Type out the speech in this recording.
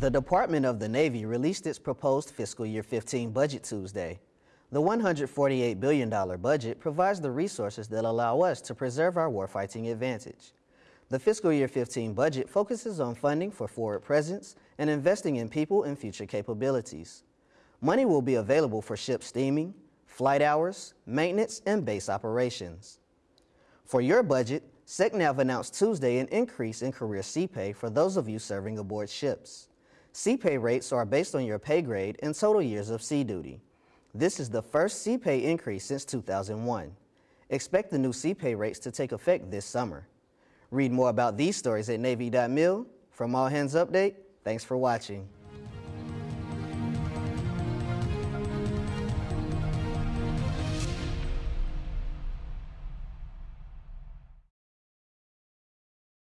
The Department of the Navy released its proposed fiscal year 15 budget Tuesday. The $148 billion budget provides the resources that allow us to preserve our warfighting advantage. The fiscal year 15 budget focuses on funding for forward presence and investing in people and future capabilities. Money will be available for ship steaming, flight hours, maintenance, and base operations. For your budget, SECNAV announced Tuesday an increase in career sea pay for those of you serving aboard ships. Sea pay rates are based on your pay grade and total years of sea duty. This is the first sea pay increase since 2001. Expect the new sea pay rates to take effect this summer. Read more about these stories at Navy.mil. From All Hands Update, thanks for watching.